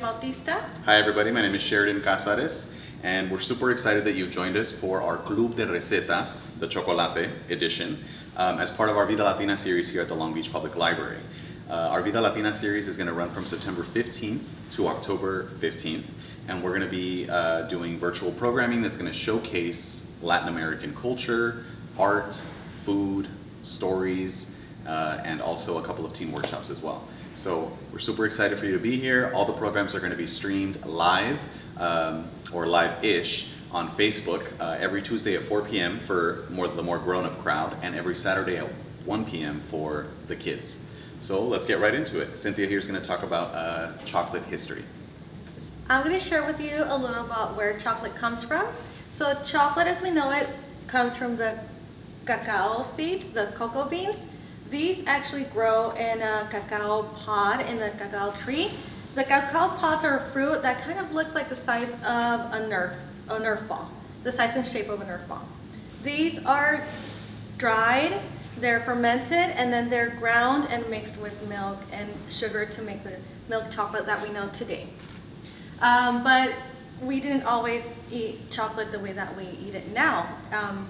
Bautista. Hi everybody, my name is Sheridan Casares and we're super excited that you've joined us for our Club de Recetas, the Chocolate edition, um, as part of our Vida Latina series here at the Long Beach Public Library. Uh, our Vida Latina series is going to run from September 15th to October 15th and we're going to be uh, doing virtual programming that's going to showcase Latin American culture, art, food, stories, uh, and also a couple of team workshops as well. So we're super excited for you to be here. All the programs are going to be streamed live um, or live-ish on Facebook uh, every Tuesday at 4 p.m. for more, the more grown-up crowd and every Saturday at 1 p.m. for the kids. So let's get right into it. Cynthia here is going to talk about uh, chocolate history. I'm going to share with you a little about where chocolate comes from. So chocolate as we know it comes from the cacao seeds, the cocoa beans. These actually grow in a cacao pod in the cacao tree. The cacao pods are a fruit that kind of looks like the size of a Nerf, a Nerf ball, the size and shape of a Nerf ball. These are dried, they're fermented, and then they're ground and mixed with milk and sugar to make the milk chocolate that we know today. Um, but we didn't always eat chocolate the way that we eat it now. Um,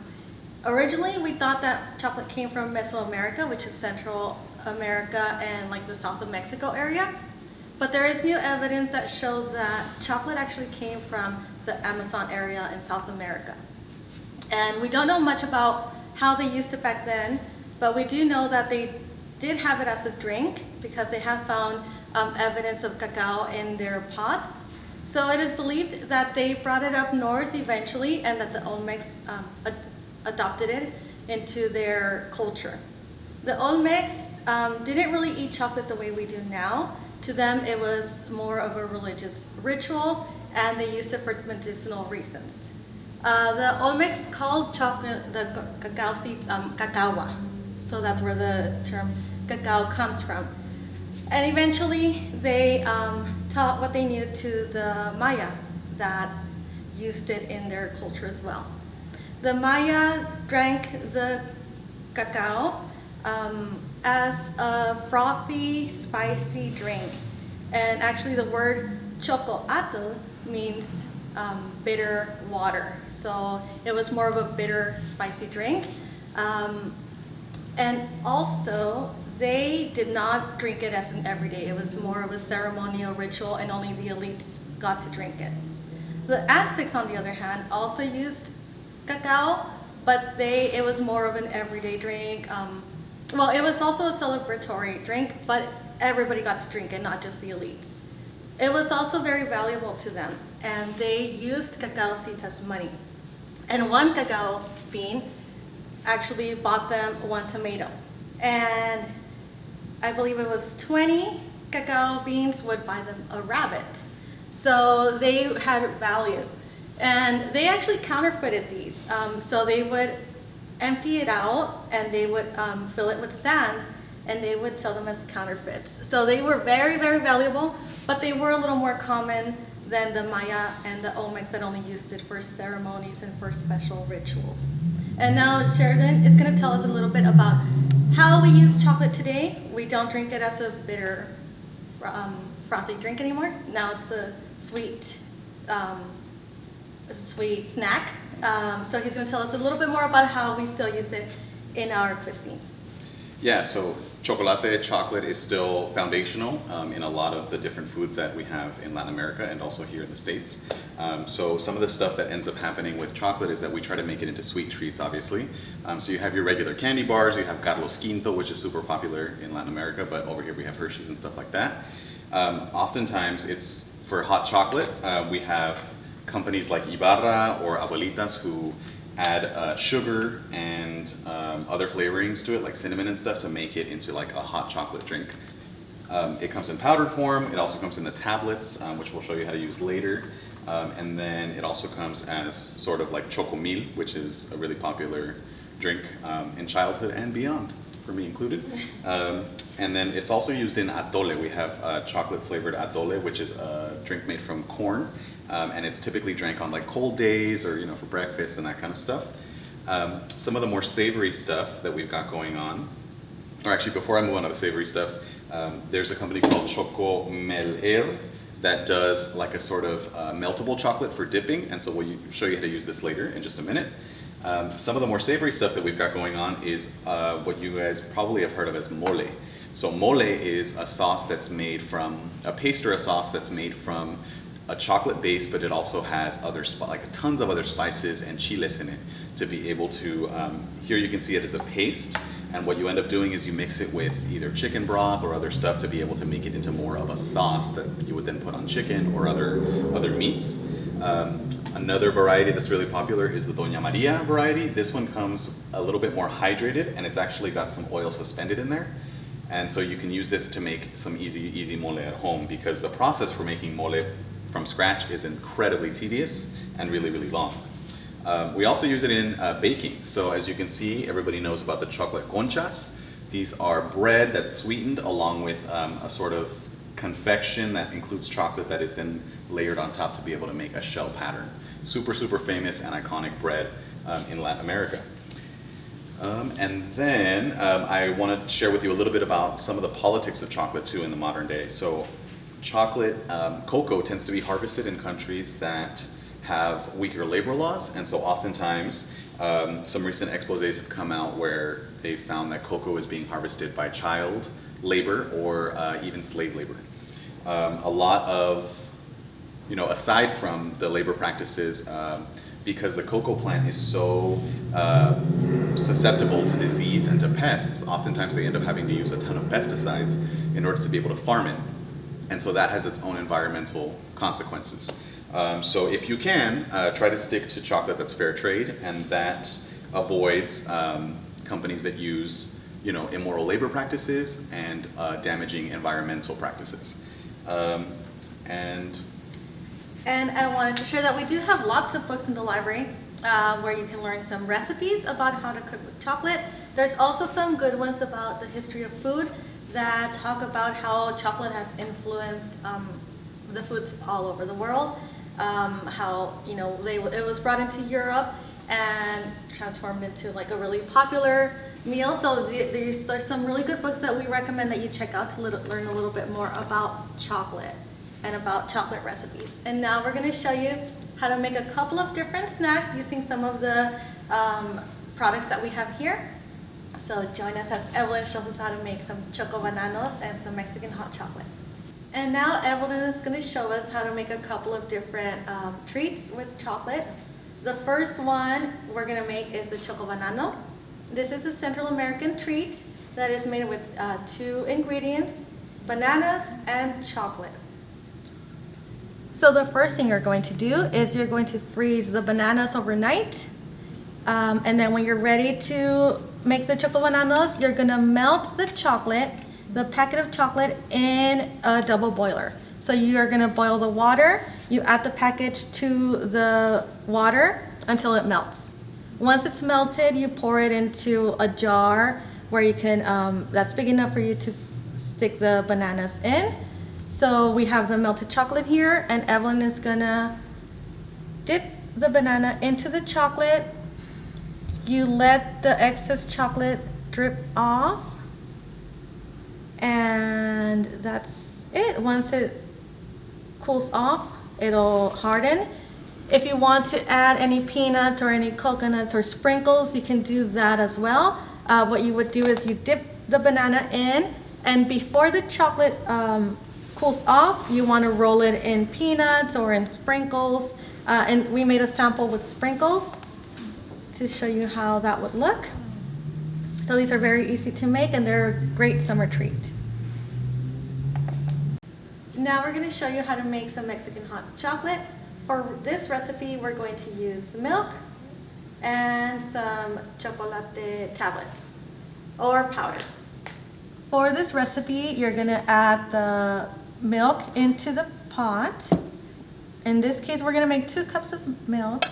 Originally, we thought that chocolate came from Mesoamerica, which is Central America and like the South of Mexico area. But there is new evidence that shows that chocolate actually came from the Amazon area in South America. And we don't know much about how they used it back then, but we do know that they did have it as a drink because they have found um, evidence of cacao in their pots. So it is believed that they brought it up north eventually and that the Olmecs um, adopted it into their culture. The Olmecs um, didn't really eat chocolate the way we do now. To them, it was more of a religious ritual, and they used it for medicinal reasons. Uh, the Olmecs called chocolate, the cacao seeds, um, cacaua. So that's where the term cacao comes from. And eventually, they um, taught what they knew to the Maya that used it in their culture as well. The Maya drank the cacao um, as a frothy, spicy drink. And actually the word chocoatl means um, bitter water. So it was more of a bitter, spicy drink. Um, and also, they did not drink it as an everyday. It was more of a ceremonial ritual and only the elites got to drink it. The Aztecs, on the other hand, also used cacao, but they it was more of an everyday drink. Um, well, it was also a celebratory drink, but everybody got to drink it, not just the elites. It was also very valuable to them, and they used cacao seeds as money. And one cacao bean actually bought them one tomato. And I believe it was 20 cacao beans would buy them a rabbit. So they had value. And they actually counterfeited these. Um, so they would empty it out and they would um, fill it with sand and they would sell them as counterfeits. So they were very, very valuable, but they were a little more common than the Maya and the Olmecs that only used it for ceremonies and for special rituals. And now Sheridan is going to tell us a little bit about how we use chocolate today. We don't drink it as a bitter, um, frothy drink anymore. Now it's a sweet um, sweet snack. Um, so he's going to tell us a little bit more about how we still use it in our cuisine. Yeah, so chocolate, chocolate is still foundational um, in a lot of the different foods that we have in Latin America and also here in the States. Um, so some of the stuff that ends up happening with chocolate is that we try to make it into sweet treats, obviously. Um, so you have your regular candy bars, you have Carlos Quinto, which is super popular in Latin America, but over here we have Hershey's and stuff like that. Um, oftentimes it's for hot chocolate, uh, we have companies like Ibarra or Abuelitas who add uh, sugar and um, other flavorings to it, like cinnamon and stuff, to make it into like a hot chocolate drink. Um, it comes in powdered form. It also comes in the tablets, um, which we'll show you how to use later. Um, and then it also comes as sort of like chocomil, which is a really popular drink um, in childhood and beyond, for me included. Um, and then it's also used in atole. We have uh, chocolate flavored atole, which is a drink made from corn um, and it's typically drank on like cold days or you know for breakfast and that kind of stuff. Um, some of the more savory stuff that we've got going on, or actually before I move on to the savory stuff, um, there's a company called Choco Mel that does like a sort of uh, meltable chocolate for dipping, and so we'll show you how to use this later in just a minute. Um, some of the more savory stuff that we've got going on is uh, what you guys probably have heard of as mole. So mole is a sauce that's made from, a paste or a sauce that's made from a chocolate base, but it also has other, like tons of other spices and chiles in it to be able to, um, here you can see it as a paste, and what you end up doing is you mix it with either chicken broth or other stuff to be able to make it into more of a sauce that you would then put on chicken or other, other meats. Um, another variety that's really popular is the Doña Maria variety. This one comes a little bit more hydrated and it's actually got some oil suspended in there. And so you can use this to make some easy, easy mole at home because the process for making mole from scratch is incredibly tedious and really, really long. Um, we also use it in uh, baking. So as you can see, everybody knows about the chocolate conchas. These are bread that's sweetened along with um, a sort of confection that includes chocolate that is then layered on top to be able to make a shell pattern. Super, super famous and iconic bread um, in Latin America. Um, and then um, I want to share with you a little bit about some of the politics of chocolate too in the modern day. So, chocolate, um, cocoa tends to be harvested in countries that have weaker labor laws, and so oftentimes um, some recent exposés have come out where they found that cocoa is being harvested by child labor or uh, even slave labor. Um, a lot of you know, aside from the labor practices, um, because the cocoa plant is so uh, susceptible to disease and to pests, oftentimes they end up having to use a ton of pesticides in order to be able to farm it. And so that has its own environmental consequences. Um, so if you can, uh, try to stick to chocolate that's fair trade and that avoids um, companies that use you know, immoral labor practices and uh, damaging environmental practices. Um, and And I wanted to share that we do have lots of books in the library uh, where you can learn some recipes about how to cook with chocolate. There's also some good ones about the history of food that talk about how chocolate has influenced um, the foods all over the world. Um, how you know they, it was brought into Europe and transformed into like a really popular meal. So the, these are some really good books that we recommend that you check out to little, learn a little bit more about chocolate and about chocolate recipes. And now we're going to show you how to make a couple of different snacks using some of the um, products that we have here. So join us as Evelyn shows us how to make some choco bananos and some Mexican hot chocolate. And now Evelyn is going to show us how to make a couple of different um, treats with chocolate. The first one we're going to make is the choco banano. This is a Central American treat that is made with uh, two ingredients, bananas and chocolate. So the first thing you're going to do is you're going to freeze the bananas overnight. Um, and then when you're ready to make the choco bananos, you're gonna melt the chocolate, the packet of chocolate in a double boiler. So you're gonna boil the water, you add the package to the water until it melts. Once it's melted, you pour it into a jar where you can, um, that's big enough for you to stick the bananas in. So we have the melted chocolate here and Evelyn is gonna dip the banana into the chocolate. You let the excess chocolate drip off. And that's it. Once it cools off, it'll harden. If you want to add any peanuts or any coconuts or sprinkles, you can do that as well. Uh, what you would do is you dip the banana in, and before the chocolate um, cools off, you want to roll it in peanuts or in sprinkles. Uh, and we made a sample with sprinkles to show you how that would look. So these are very easy to make and they're a great summer treat. Now we're going to show you how to make some Mexican hot chocolate. For this recipe, we're going to use milk and some chocolate tablets or powder. For this recipe, you're going to add the milk into the pot. In this case, we're going to make two cups of milk.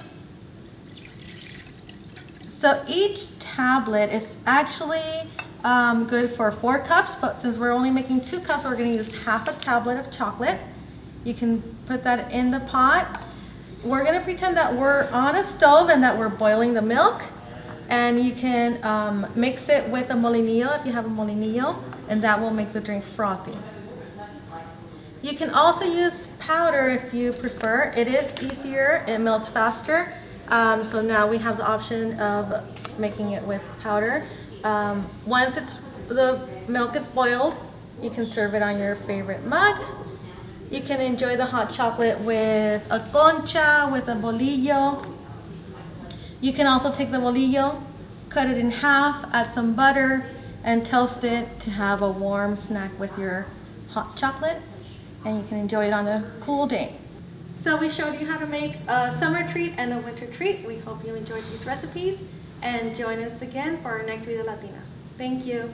So each tablet is actually um, good for four cups, but since we're only making two cups, we're going to use half a tablet of chocolate. You can put that in the pot. We're going to pretend that we're on a stove and that we're boiling the milk. And you can um, mix it with a molinillo if you have a molinillo, and that will make the drink frothy. You can also use powder if you prefer. It is easier, it melts faster. Um, so now we have the option of making it with powder. Um, once it's the milk is boiled, you can serve it on your favorite mug. You can enjoy the hot chocolate with a concha, with a bolillo. You can also take the bolillo, cut it in half, add some butter, and toast it to have a warm snack with your hot chocolate. And you can enjoy it on a cool day. So we showed you how to make a summer treat and a winter treat. We hope you enjoyed these recipes and join us again for our next Vida Latina. Thank you.